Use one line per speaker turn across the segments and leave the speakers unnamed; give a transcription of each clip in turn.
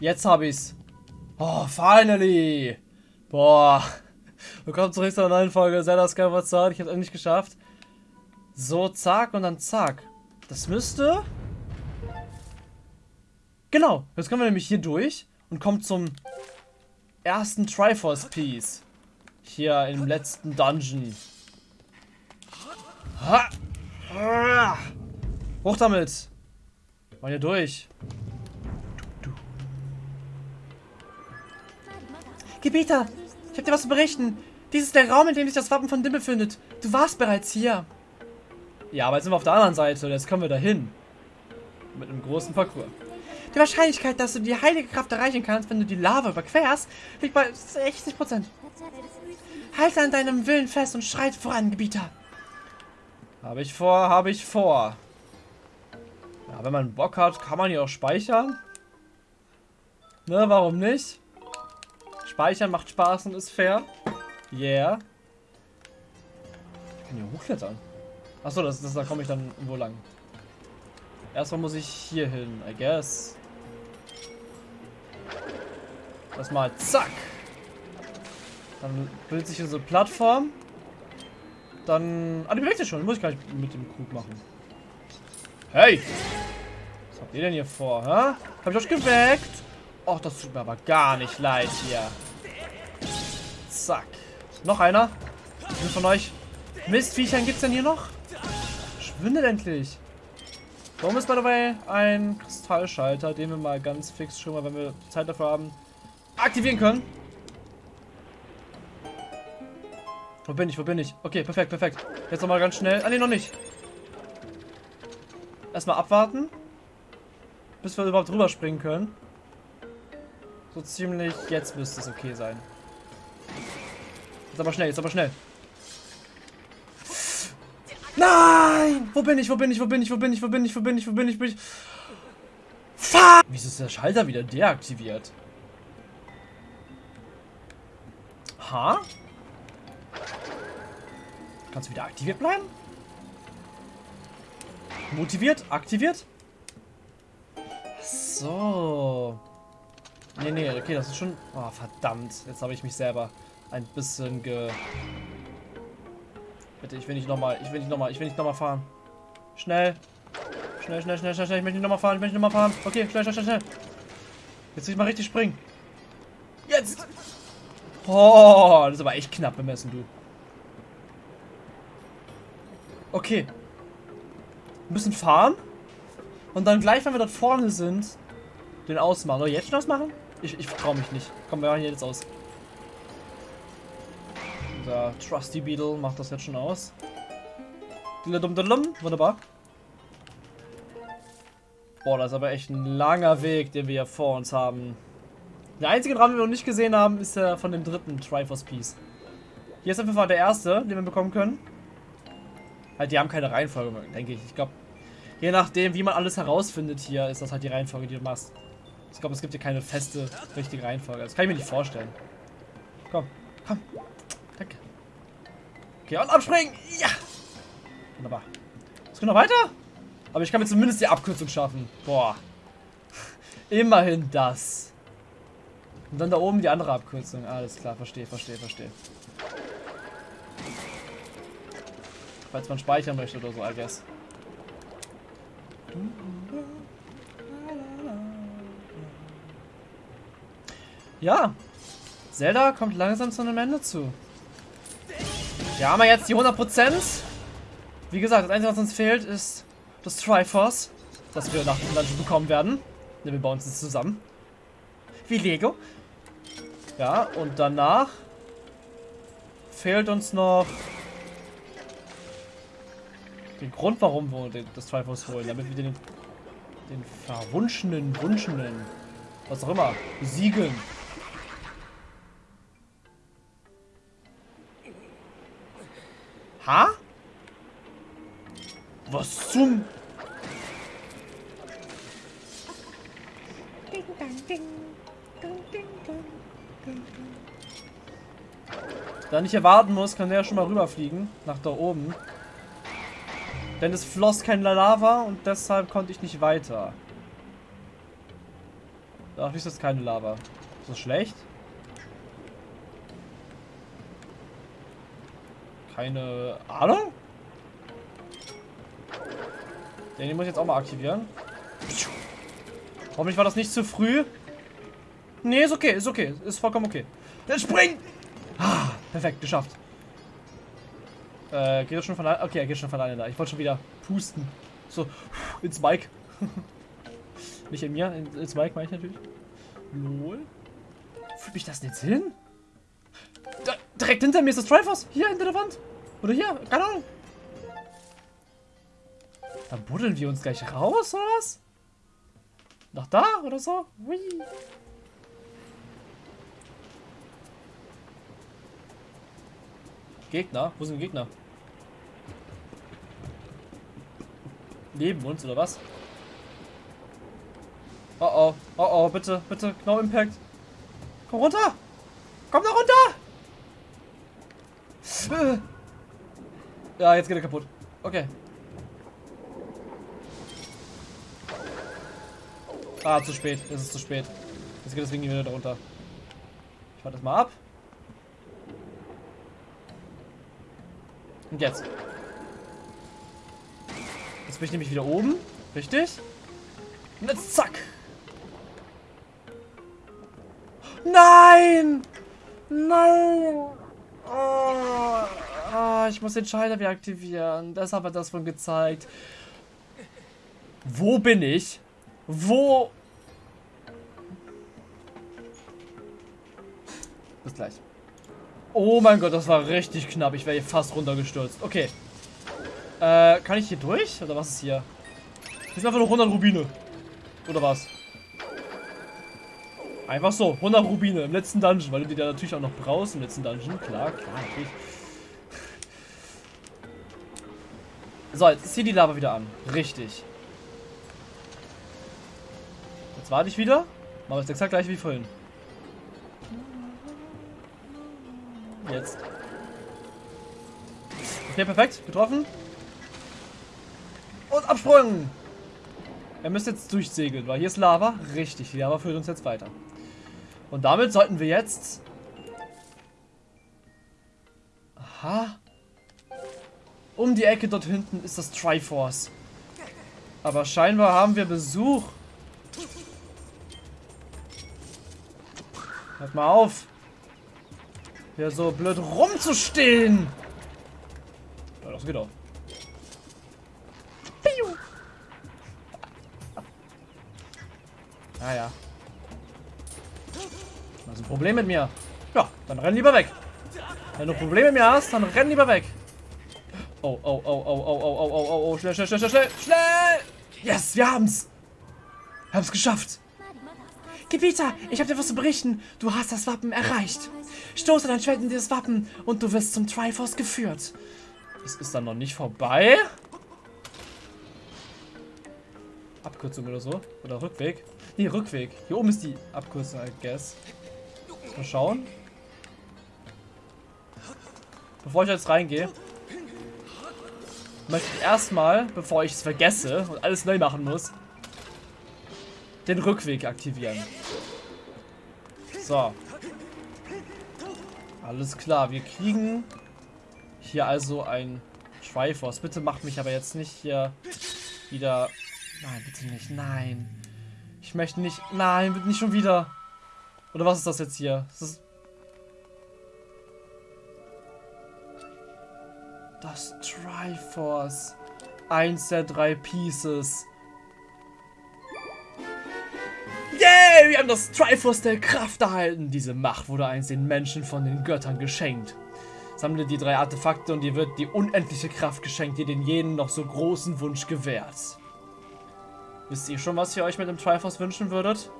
Jetzt hab ich's. Oh, finally. Boah. Willkommen zurück zu einer neuen Folge Zelda Skyward Sword. Ich hab's endlich geschafft. So, zack und dann zack. Das müsste... Genau. Jetzt kommen wir nämlich hier durch und kommen zum ersten Triforce Piece. Hier im letzten Dungeon. Ha! Hoch damit! Mal hier durch. Gebieter, ich habe dir was zu berichten. Dies ist der Raum, in dem sich das Wappen von Dim befindet. Du warst bereits hier. Ja, aber jetzt sind wir auf der anderen Seite und jetzt kommen wir dahin. Mit einem großen Parcours. Die Wahrscheinlichkeit, dass du die heilige Kraft erreichen kannst, wenn du die Lava überquerst, liegt bei 60%. Halte an deinem Willen fest und schreit voran, Gebieter. Habe ich vor, habe ich vor. Ja, wenn man Bock hat, kann man hier auch speichern. Ne, warum nicht? Speichern macht Spaß und ist fair. Yeah. Ich kann hier hochklettern. Achso, das, das, da komme ich dann wo lang. Erstmal muss ich hier hin, I guess. Erstmal zack. Dann bildet sich hier so eine Plattform. Dann... Ah, die bewegt sich schon. Muss ich gar nicht mit dem Krug machen. Hey! Was habt ihr denn hier vor, hä? Hab ich euch geweckt? Och, das tut mir aber gar nicht leid hier. Zack. Noch einer. Wie von euch Mistviechern gibt's denn hier noch? Schwindet endlich. Warum ist bei dabei ein Kristallschalter, den wir mal ganz fix schon mal, wenn wir Zeit dafür haben, aktivieren können? Wo bin ich? Wo bin ich? Okay, perfekt, perfekt. Jetzt nochmal ganz schnell. Ah, ne, noch nicht. Erstmal abwarten. Bis wir überhaupt drüber springen können. So ziemlich jetzt müsste es okay sein. Jetzt aber schnell, jetzt aber schnell. Nein! Wo bin ich, wo bin ich, wo bin ich, wo bin ich, wo bin ich, wo bin ich, wo bin ich, wo bin ich? Fuck! Wieso ist der Schalter wieder deaktiviert? Ha? Kannst du wieder aktiviert bleiben? Motiviert? Aktiviert? So. Nee, nee, okay, das ist schon... Oh, verdammt. Jetzt habe ich mich selber ein bisschen ge... Bitte, ich will nicht nochmal, ich will nicht nochmal, ich will nicht nochmal fahren. Schnell. Schnell, schnell, schnell, schnell, schnell. Ich möchte nicht nochmal fahren, ich möchte nicht nochmal fahren. Okay, schnell, schnell, schnell, schnell. Jetzt will ich mal richtig springen. Jetzt! Oh, das ist aber echt knapp bemessen, du. Okay. Wir müssen fahren. Und dann gleich, wenn wir dort vorne sind, den ausmachen. Oder jetzt schon ausmachen? Ich, ich traue mich nicht. Komm, wir machen hier jetzt aus. Der Trusty Beetle macht das jetzt schon aus. Wunderbar. Boah, das ist aber echt ein langer Weg, den wir hier vor uns haben. Der einzige Raum, den wir noch nicht gesehen haben, ist der von dem dritten Triforce Piece. Hier ist auf jeden Fall der erste, den wir bekommen können. Halt, die haben keine Reihenfolge, denke ich. Ich glaube, je nachdem, wie man alles herausfindet hier, ist das halt die Reihenfolge, die du machst. Ich glaube, es gibt hier keine feste, richtige Reihenfolge. Das kann ich mir nicht vorstellen. Komm, komm. Okay, und abspringen. Ja. Wunderbar. Es geht noch weiter? Aber ich kann mir zumindest die Abkürzung schaffen. Boah. Immerhin das. Und dann da oben die andere Abkürzung. Alles klar, verstehe, verstehe, verstehe. Falls man speichern möchte oder so, I guess. Ja, Zelda kommt langsam zu einem Ende zu. Wir haben ja jetzt die 100%. Wie gesagt, das Einzige, was uns fehlt, ist das Triforce, das wir nach dem Dungeon bekommen werden. Ja, wir bauen es zusammen. Wie Lego. Ja, und danach fehlt uns noch den Grund, warum wir das Triforce holen, damit wir den, den verwunschenen, wunschenden, was auch immer, besiegen. Ha? Was zum... Da nicht erwarten muss, kann der schon mal rüberfliegen. Nach da oben. Denn es floss kein Lava und deshalb konnte ich nicht weiter. Da fließt jetzt keine Lava. Ist das schlecht? Keine Ahnung? Den muss ich jetzt auch mal aktivieren. Hoffentlich war das nicht zu früh. Nee, ist okay, ist okay. Ist vollkommen okay. Dann spring! Ah, perfekt, geschafft. Äh, geht das schon von alleine? Okay, er geht schon von alleine da. Ich wollte schon wieder pusten. So, ins Mike. Nicht in mir, ins Mike meine ich natürlich. Lol. Fühlt mich das jetzt hin? Da, direkt hinter mir ist das Triforce. Hier, hinter der Wand. Oder hier, keine Ahnung. Dann buddeln wir uns gleich raus, oder was? Nach da oder so? Hui. Gegner? Wo sind Gegner? Neben uns, oder was? Oh oh, oh oh, bitte, bitte, No Impact. Komm runter! Komm da runter! Ja, jetzt geht er kaputt. Okay. Ah, zu spät. Es ist zu spät. Jetzt geht das Ding wieder darunter. Ich warte das mal ab. Und jetzt. Jetzt bin ich nämlich wieder oben. Richtig? Und jetzt zack. Nein! Nein! Oh, oh, ich muss den Schalter wieder aktivieren. Das hat er das von gezeigt. Wo bin ich? Wo? Bis gleich. Oh mein Gott, das war richtig knapp. Ich wäre hier fast runtergestürzt. Okay. Äh, kann ich hier durch? Oder was ist hier? Hier sind einfach nur 100 Rubine. Oder was? Einfach so, 100 Rubine im letzten Dungeon, weil du die da natürlich auch noch brauchst im letzten Dungeon. Klar, klar, natürlich. So, jetzt hier die Lava wieder an. Richtig. Jetzt warte ich wieder. Machen wir es exakt gleich wie vorhin. Jetzt. Okay, perfekt. Getroffen. Und absprungen. Er müsste jetzt durchsegeln, weil hier ist Lava. Richtig, die Lava führt uns jetzt weiter. Und damit sollten wir jetzt... Aha. Um die Ecke dort hinten ist das Triforce. Aber scheinbar haben wir Besuch. Hört mal auf. Hier so blöd rumzustehen. Ja, das geht auch. Naja. Das ist ein Problem mit mir. Ja, dann renn lieber weg. Wenn du Probleme mit mir hast, dann renn lieber weg. Oh, oh, oh, oh, oh, oh, oh, oh, oh, oh, schnell, schnell, schnell, schnell, schnell. Yes, wir haben's. Wir haben's geschafft. Gebieter, ich habe dir was zu berichten. Du hast das Wappen erreicht. Stoße dein Schwert in dieses Wappen und du wirst zum Triforce geführt. Es ist dann noch nicht vorbei. Abkürzung oder so. Oder Rückweg. Nee, Rückweg. Hier oben ist die Abkürzung, I guess. Mal schauen. Bevor ich jetzt reingehe, möchte ich erstmal, bevor ich es vergesse und alles neu machen muss, den Rückweg aktivieren. So. Alles klar, wir kriegen hier also ein Triforce. Bitte macht mich aber jetzt nicht hier wieder... Nein, bitte nicht. Nein. Ich möchte nicht... Nein, bitte nicht schon wieder. Oder was ist das jetzt hier? Ist... Das Triforce. Eins der drei Pieces. Yay, wir haben das Triforce der Kraft erhalten. Diese Macht wurde einst den Menschen von den Göttern geschenkt. Sammle die drei Artefakte und dir wird die unendliche Kraft geschenkt, die den jeden noch so großen Wunsch gewährt. Wisst ihr schon, was ihr euch mit dem Triforce wünschen würdet?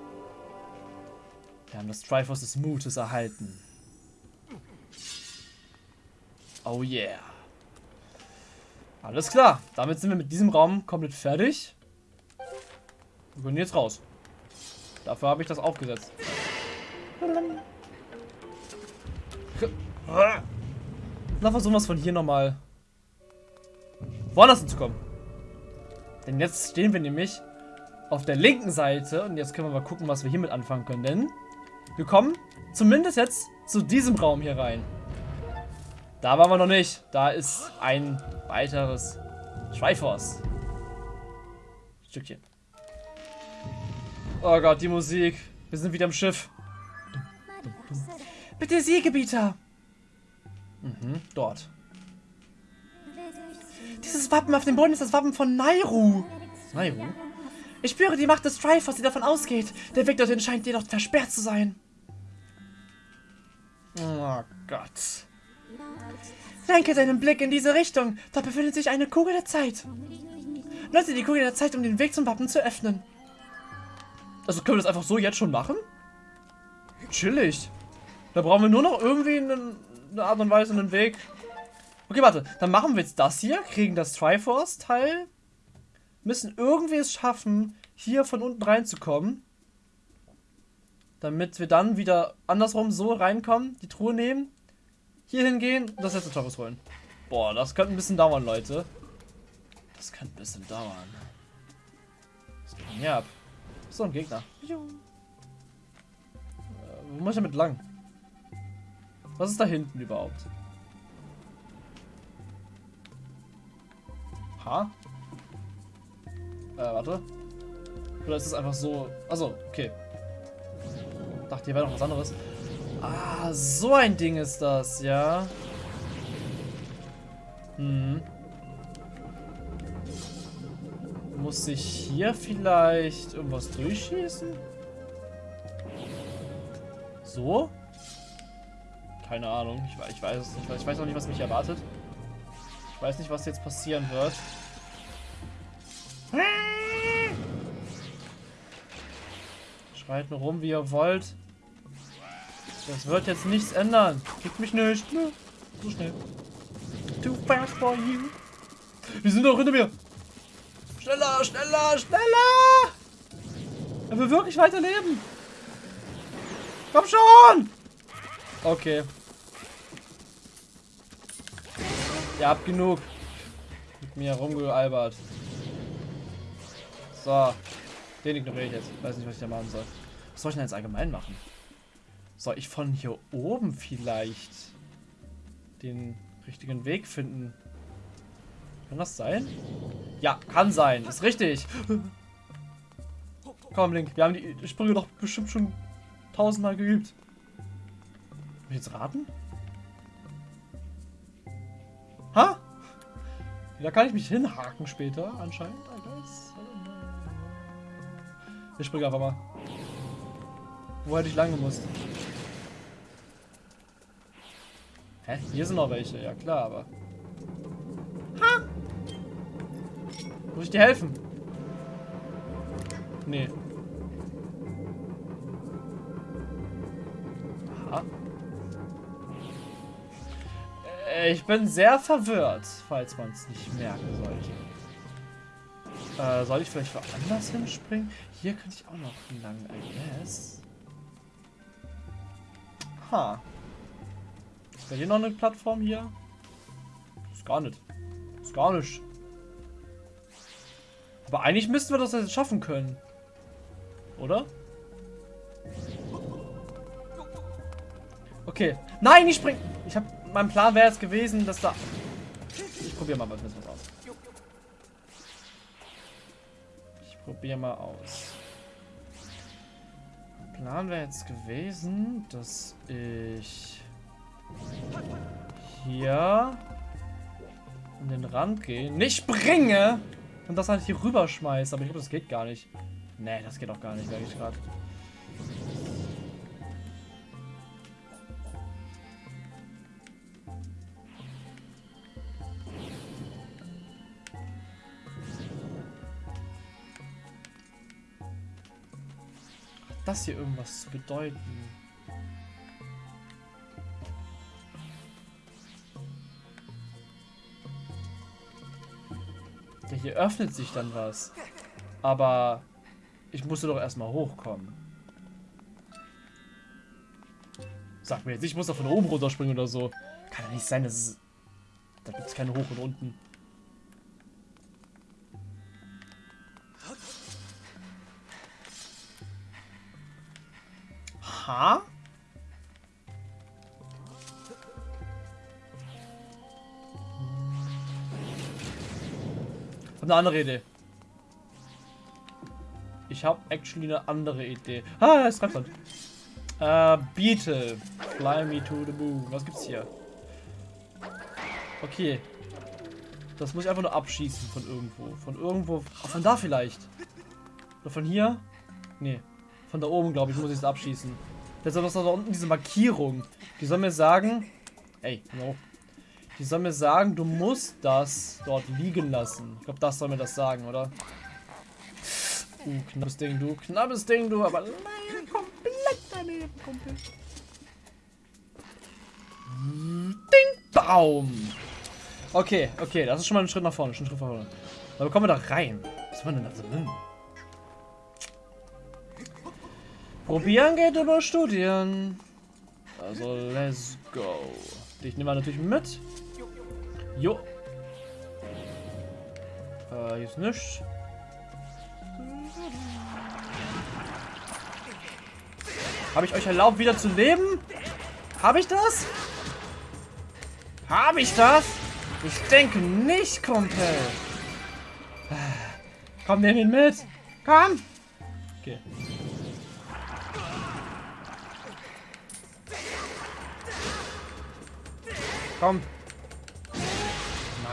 Wir haben das Triforce des Mutes erhalten. Oh yeah. Alles klar. Damit sind wir mit diesem Raum komplett fertig. Wir können jetzt raus. Dafür habe ich das aufgesetzt. Na, versuchen wir es von hier nochmal woanders hinzukommen. Denn jetzt stehen wir nämlich auf der linken Seite. Und jetzt können wir mal gucken, was wir hiermit anfangen können. Denn wir kommen zumindest jetzt zu diesem Raum hier rein. Da waren wir noch nicht. Da ist ein weiteres Schweifhaus. Stückchen. Oh Gott, die Musik. Wir sind wieder im Schiff. Bitte Siegebieter. Mhm, dort. Dieses Wappen auf dem Boden ist das Wappen von Nairu. Nairu? Ich spüre die Macht des Triforce, die davon ausgeht. Der Weg dorthin scheint jedoch versperrt zu sein. Oh Gott. Lenke deinen Blick in diese Richtung. Dort befindet sich eine Kugel der Zeit. Nutze die Kugel der Zeit, um den Weg zum Wappen zu öffnen. Also können wir das einfach so jetzt schon machen? Chillig. Da brauchen wir nur noch irgendwie einen, eine Art und Weise einen Weg. Okay, warte. Dann machen wir jetzt das hier. Kriegen das Triforce-Teil. Müssen irgendwie es schaffen, hier von unten reinzukommen. Damit wir dann wieder andersrum so reinkommen. Die Truhe nehmen. Hier hingehen das letzte Triforce holen. Boah, das könnte ein bisschen dauern, Leute. Das könnte ein bisschen dauern. Was geht denn hier ab? So, ein Gegner. Äh, wo muss ich damit lang? Was ist da hinten überhaupt? Ha? Äh, warte. Oder ist es einfach so... Also, okay. Dachte, hier wäre noch was anderes. Ah, so ein Ding ist das, ja. Hm. Muss ich hier vielleicht irgendwas durchschießen? So? Keine Ahnung. Ich, ich weiß es nicht. Ich weiß auch nicht, was mich erwartet. Ich weiß nicht, was jetzt passieren wird. Schreit nur rum, wie ihr wollt. Das wird jetzt nichts ändern. Kriegt mich nicht. Ne? So schnell. Too fast for you. Wir sind doch hinter mir. Schneller, schneller, schneller! Er will wirklich weiterleben. Komm schon! Okay. Ihr habt genug. Mit mir rumgealbert. So. Den ignoriere ich jetzt. Weiß nicht, was ich da machen soll. Was soll ich denn jetzt allgemein machen? Soll ich von hier oben vielleicht den richtigen Weg finden? Kann das sein? Ja, kann sein. Ist richtig. Komm, Link. Wir haben die Sprünge doch bestimmt schon tausendmal geübt. Muss ich jetzt raten? Ha? Da kann ich mich hinhaken später, anscheinend. Ich springe einfach mal. Wo hätte ich lang gemusst? Hä? Hier sind noch welche. Ja klar, aber... Ha! Muss ich dir helfen? Nee. Aha. Äh, ich bin sehr verwirrt, falls man es nicht merken sollte. Äh, soll ich vielleicht woanders hinspringen? Hier könnte ich auch noch lang, I guess. Ha. Ist da hier noch eine Plattform hier? Ist gar nicht. Ist gar nicht. Aber eigentlich müssten wir das jetzt schaffen können. Oder? Okay. Nein, ich spring. Ich habe. Mein Plan wäre jetzt gewesen, dass da. Ich probiere mal was aus. Ich probiere mal aus. Plan wäre jetzt gewesen, dass ich hier an den Rand gehe. Nicht springe! Und das halt hier rüber schmeißt. Aber ich glaube, das geht gar nicht. Nee, das geht auch gar nicht, sage ich gerade. Das hier irgendwas zu bedeuten? Ja, hier öffnet sich dann was. Aber ich musste doch erstmal hochkommen. Sag mir jetzt, ich muss doch von oben runterspringen oder so. Kann ja nicht sein, dass es... Da gibt es keine Hoch und Unten. Eine andere Idee. Ich habe actually eine andere Idee. Ah, ist Treibsand. Äh, Beetle. Fly me to the moon. Was gibt's hier? Okay. Das muss ich einfach nur abschießen von irgendwo. Von irgendwo. Oh, von da vielleicht. Oder von hier? Nee. Von da oben, glaube ich, muss ich es abschießen. Deshalb ist da unten diese Markierung. Die soll mir sagen. Ey, no. Die soll mir sagen, du musst das dort liegen lassen. Ich glaube, das soll mir das sagen, oder? Uh, knappes Ding, du. Knappes Ding, du. Aber nein, komplett daneben, Kumpel. Ding, Baum. Okay, okay, das ist schon mal ein Schritt nach vorne. Schon ein Schritt nach vorne. Aber kommen wir da rein? Was war denn da drin? Probieren geht über Studieren. Also, let's go. Dich nehmen wir natürlich mit. Jo. Äh, hier ist nichts. Habe ich euch erlaubt, wieder zu leben? Habe ich das? Habe ich das? Ich denke nicht, Kumpel. Komm, nimm ihn mit. Komm. Okay. Komm.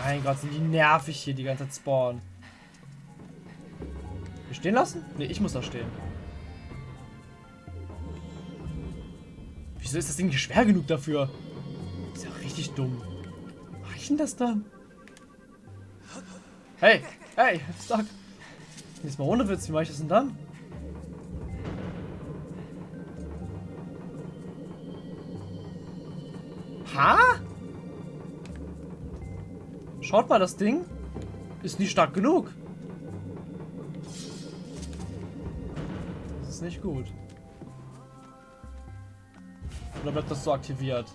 Mein Gott, sind die nervig hier die ganze Zeit spawnen. Wir stehen lassen? Ne, ich muss da stehen. Wieso ist das Ding nicht schwer genug dafür? Ist ja richtig dumm. Mach ich denn das dann? Hey, hey, sag. Jetzt mal ohne Witz, wie mache ich das denn dann? Ha? Schaut mal, das Ding ist nicht stark genug. Das ist nicht gut. Oder bleibt das so aktiviert?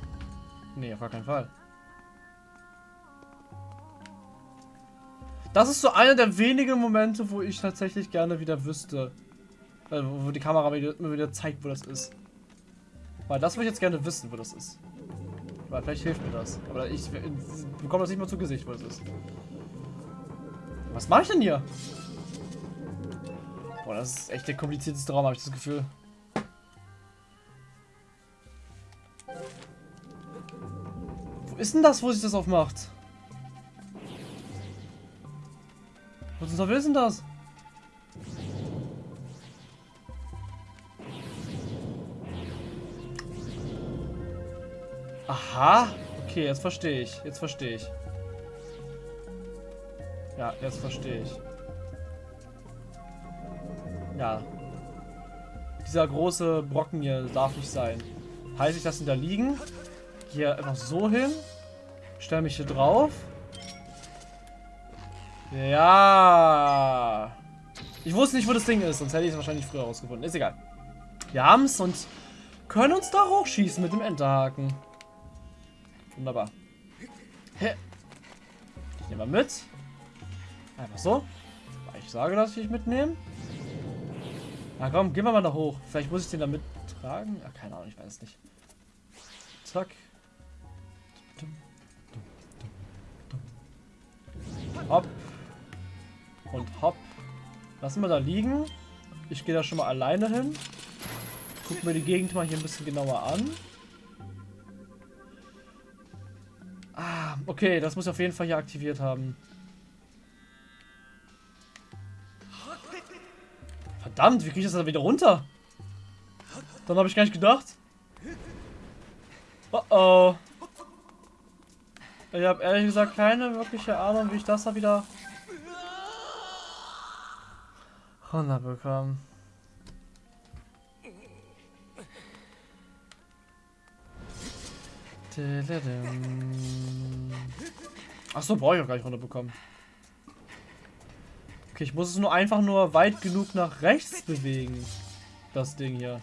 Nee, auf gar keinen Fall. Das ist so einer der wenigen Momente, wo ich tatsächlich gerne wieder wüsste. Äh, wo die Kamera mir wieder zeigt, wo das ist. Weil das würde ich jetzt gerne wissen, wo das ist. Weil vielleicht hilft mir das. Aber ich bekomme das nicht mal zu Gesicht, wo es ist. Was mache ich denn hier? Boah, das ist echt der komplizierteste Raum, habe ich das Gefühl. Wo ist denn das, wo sich das aufmacht? Teufel ist denn das? Aha. Okay, jetzt verstehe ich. Jetzt verstehe ich. Ja, jetzt verstehe ich. Ja. Dieser große Brocken hier darf nicht sein. Heißt ich das ihn da liegen? Hier einfach so hin. Stell mich hier drauf. Ja. Ich wusste nicht, wo das Ding ist, sonst hätte ich es wahrscheinlich früher rausgefunden. Ist egal. Wir haben es und können uns da hochschießen mit dem Enterhaken. Wunderbar. Ich nehme mal mit. Einfach so. Ich sage, dass ich mitnehme. Na komm, gehen wir mal da hoch. Vielleicht muss ich den da mittragen. Ach, keine Ahnung, ich weiß es nicht. Zack. Hopp. Und hopp. Lassen wir da liegen. Ich gehe da schon mal alleine hin. Gucken wir die Gegend mal hier ein bisschen genauer an. Okay, das muss ich auf jeden Fall hier aktiviert haben. Verdammt, wie kriege ich das da wieder runter? Dann habe ich gar nicht gedacht. Oh oh. Ich habe ehrlich gesagt keine wirkliche Ahnung, wie ich das da wieder runterbekomme. Achso, brauche ich auch gar nicht runterbekommen. Okay, ich muss es nur einfach nur weit genug nach rechts bewegen. Das Ding hier.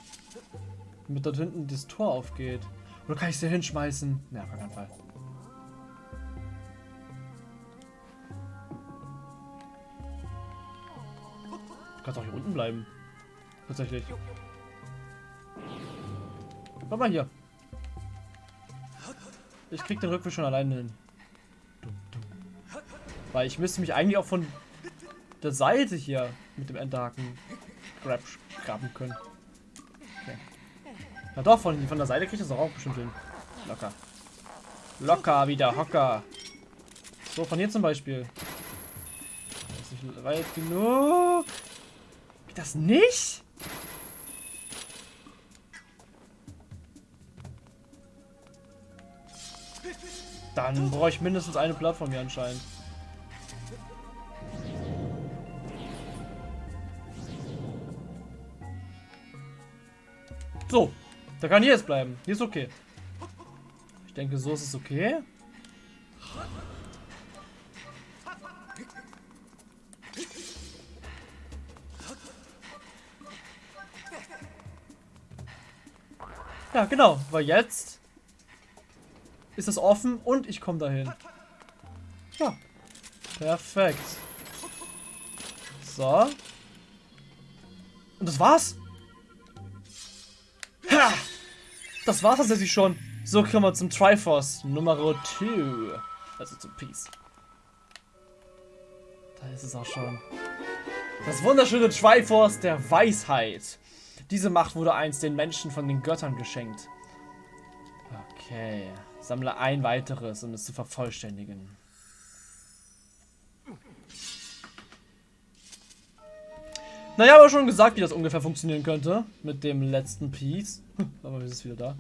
Damit dort hinten das Tor aufgeht. Oder kann ich es hier hinschmeißen? Ja, auf keinen Fall. Du kannst auch hier unten bleiben. Tatsächlich. Komm mal hier. Ich krieg den Rückweg schon alleine hin. Weil ich müsste mich eigentlich auch von der Seite hier mit dem Enterhaken grab, graben können. Okay. Na doch, von, von der Seite kriege ich das auch bestimmt hin. Locker. Locker wieder, Hocker. So, von hier zum Beispiel. Das ist nicht weit genug. Geht das nicht? Dann brauche ich mindestens eine Plattform hier anscheinend. Da kann hier jetzt bleiben. Hier ist okay. Ich denke, so ist es okay. Ja, genau, weil jetzt ist es offen und ich komme dahin. Ja, perfekt. So. Und das war's. Ha! Das war's tatsächlich schon. So kommen wir zum Triforce Nummer 2. Also zum Peace. Da ist es auch schon. Das wunderschöne Triforce der Weisheit. Diese Macht wurde einst den Menschen von den Göttern geschenkt. Okay. Sammle ein weiteres, um es zu vervollständigen. Naja, aber schon gesagt, wie das ungefähr funktionieren könnte. Mit dem letzten Piece. aber wir sind wieder da.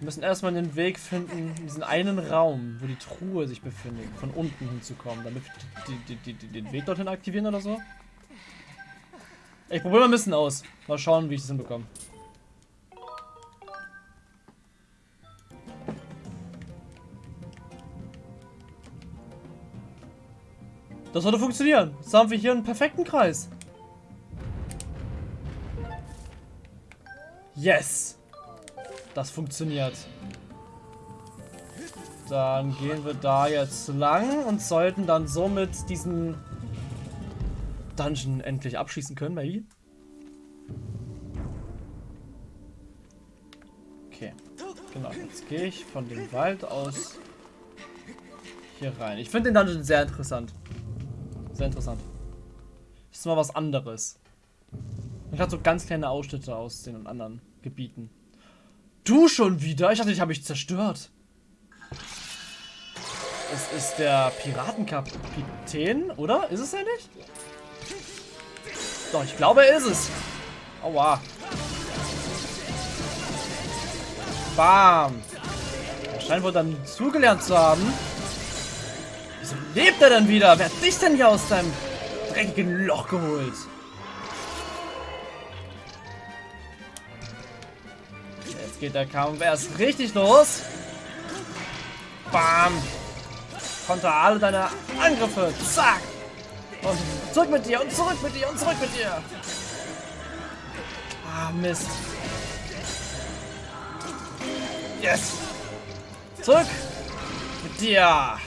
Wir müssen erstmal den Weg finden, in diesen einen Raum, wo die Truhe sich befindet, von unten hinzukommen, damit wir die, die, die, den Weg dorthin aktivieren oder so. Ich probiere mal ein bisschen aus. Mal schauen, wie ich das hinbekomme. Das sollte funktionieren. Jetzt haben wir hier einen perfekten Kreis. Yes. Das funktioniert. Dann gehen wir da jetzt lang und sollten dann somit diesen Dungeon endlich abschließen können, maybe. Okay. Genau, jetzt gehe ich von dem Wald aus hier rein. Ich finde den Dungeon sehr interessant. Sehr interessant. Das ist mal was anderes. Man hat so ganz kleine Ausschnitte aus den anderen Gebieten. Du schon wieder? Ich dachte, ich habe mich zerstört. Es ist der Piratenkapitän, oder? Ist es ja nicht? Doch, ich glaube, er ist es. Aua. Bam. Scheint wohl dann zugelernt zu haben. Wieso lebt er denn wieder? Wer hat dich denn hier aus deinem dreckigen Loch geholt? Jetzt geht der Kampf erst richtig los. Bam. Konter alle deine Angriffe. Zack. Und zurück mit dir und zurück mit dir und zurück mit dir. Ah, Mist. Yes. Zurück mit dir.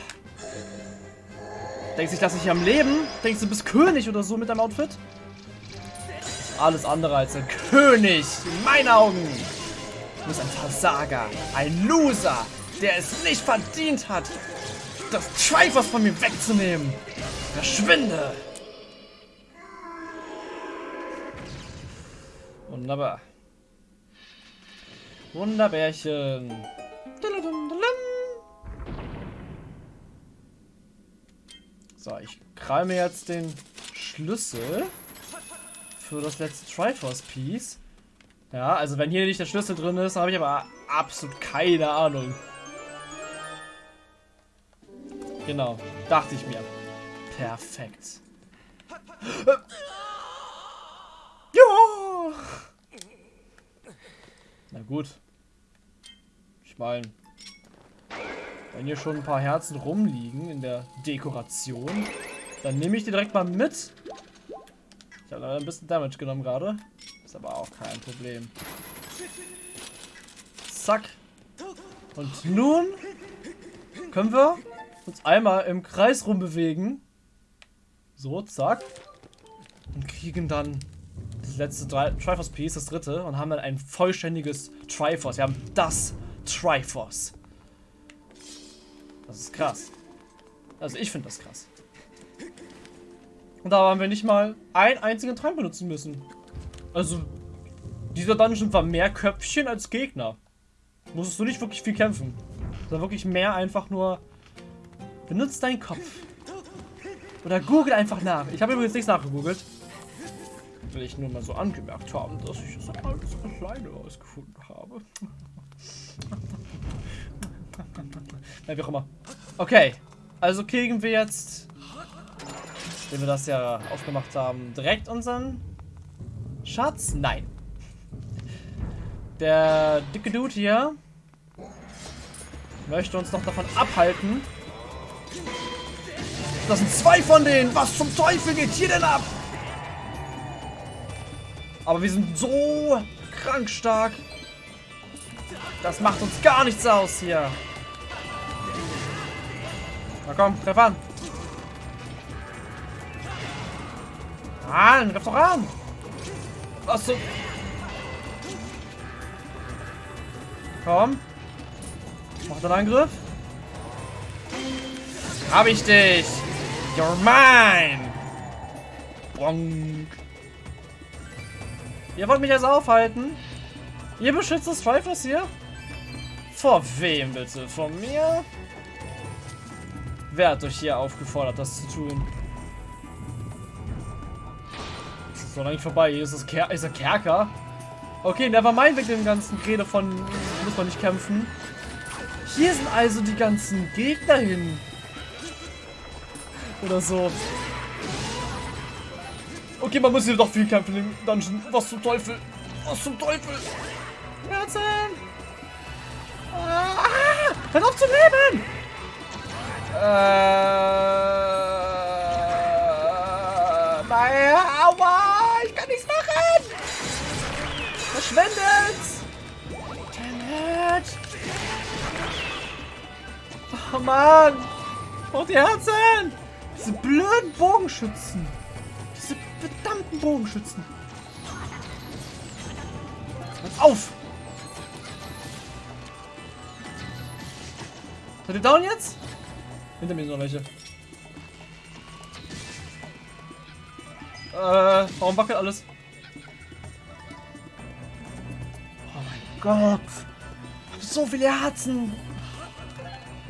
Denkst du, ich lasse dich am Leben? Denkst du, du bist König oder so mit deinem Outfit? Alles andere als ein König. In meinen Augen. Du bist ein Versager. Ein Loser. Der es nicht verdient hat, das Triforce von mir wegzunehmen. Verschwinde! Wunderbar. Wunderbärchen. So, ich krame jetzt den Schlüssel für das letzte Triforce Piece. Ja, also wenn hier nicht der Schlüssel drin ist, habe ich aber absolut keine Ahnung. Genau, dachte ich mir. Perfekt. Ja! Na gut. Ich meine, wenn hier schon ein paar Herzen rumliegen in der Dekoration, dann nehme ich die direkt mal mit. Ich habe leider ein bisschen Damage genommen gerade. Ist aber auch kein Problem. Zack. Und nun können wir uns einmal im Kreis rumbewegen. So, zack. Und kriegen dann das letzte Triforce Piece, das dritte, und haben dann ein vollständiges Triforce. Wir haben das Triforce. Das ist krass. Also ich finde das krass. Und da haben wir nicht mal einen einzigen Trank benutzen müssen. Also, dieser Dungeon war mehr Köpfchen als Gegner. Musstest du nicht wirklich viel kämpfen. Sondern wirklich mehr einfach nur... Benutzt deinen Kopf. Oder google einfach nach. Ich habe übrigens nichts nachgegoogelt. Will ich nur mal so angemerkt haben, dass ich das alles alleine ausgefunden habe. ja, wie auch immer. Okay. Also kriegen wir jetzt, wenn wir das ja aufgemacht haben, direkt unseren Schatz? Nein. Der dicke Dude hier möchte uns noch davon abhalten. Das sind zwei von denen. Was zum Teufel geht hier denn ab? Aber wir sind so krank stark. Das macht uns gar nichts aus hier. Na komm, treff an. An, greif doch an. Was so... Komm. Mach den Angriff. Hab ich dich. You're mine. Bonk. Ihr wollt mich jetzt aufhalten? Ihr beschützt das Triforce hier? Vor wem bitte? Von mir? Wer hat euch hier aufgefordert, das zu tun? So, eigentlich vorbei. Hier ist das Ker ist der Kerker. Okay, never mind wegen dem ganzen Rede von muss man nicht kämpfen. Hier sind also die ganzen Gegner hin. Oder so. Okay, man muss hier doch viel kämpfen im Dungeon. Was zum Teufel? Was zum Teufel? Herzen! Ah, hör auf zu leben! Äh, nein, aua! Ich kann nichts machen! Verschwendet! Dammit! Oh Mann! Oh, die Herzen! Diese blöden Bogenschützen! Diese verdammten Bogenschützen! Pass auf! Seid ihr down jetzt? Hinter mir sind noch welche. Äh, warum wackelt alles? Oh mein Gott! So viele Herzen!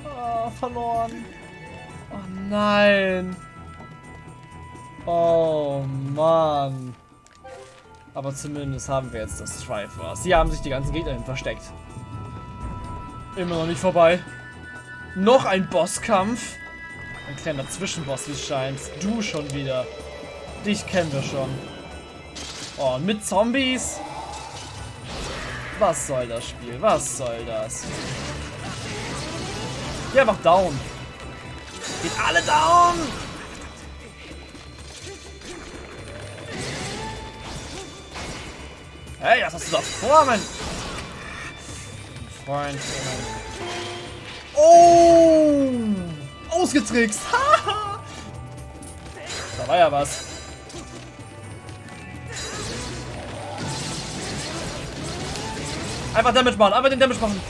Oh, verloren. Oh nein. Oh Mann. Aber zumindest haben wir jetzt das Triforce. Hier haben sich die ganzen Gegner hin versteckt. Immer noch nicht vorbei. Noch ein Bosskampf. Ein kleiner Zwischenboss, wie es scheint. Du schon wieder. Dich kennen wir schon. Oh, mit Zombies? Was soll das Spiel? Was soll das? Geh einfach down. Geht alle down! Hey, was hast du da vor, mein Freund? Oh! Ausgetrickst! da war ja was. Einfach Damage machen, einfach den Damage machen.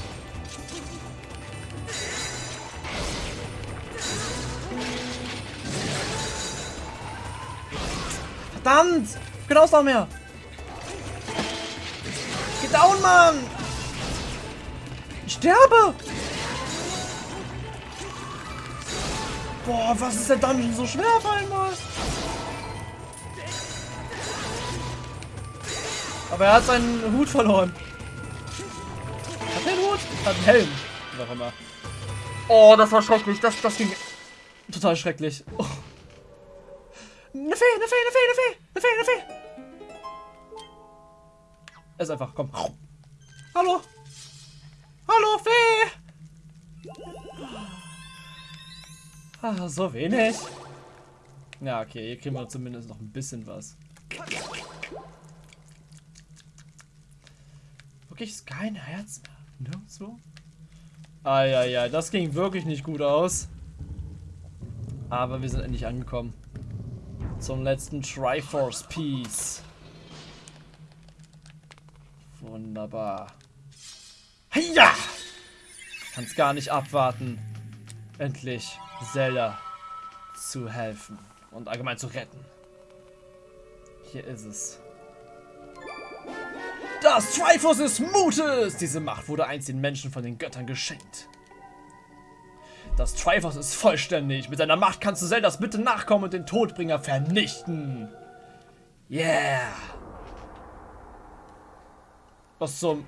Verdammt! Genau noch mehr. Geh down, Mann! Ich sterbe! Boah, was ist der Dungeon so schwer auf einmal? Aber er hat seinen Hut verloren. Hat er einen Hut? Hat einen Helm. Was immer. Oh, das war schrecklich. Das, das ging total schrecklich. Oh. Eine Fee, eine Fee, eine Fee, eine Fee, eine Fee, eine Fee. Es ist einfach, komm. Hallo. Hallo, Fee. Ah, so wenig. Ja, okay, hier kriegen wir zumindest noch ein bisschen was. Wirklich kein Herz mehr. Nirgendwo. Ah, ja, ja, das ging wirklich nicht gut aus. Aber wir sind endlich angekommen zum letzten Triforce Piece. Wunderbar. Ja! Kann's gar nicht abwarten, endlich Zelda zu helfen und allgemein zu retten. Hier ist es. Das Triforce des Mutes! Diese Macht wurde einst den Menschen von den Göttern geschenkt. Das Triforce ist vollständig. Mit seiner Macht kannst du Zeldas Bitte nachkommen und den Todbringer vernichten. Yeah! Was zum...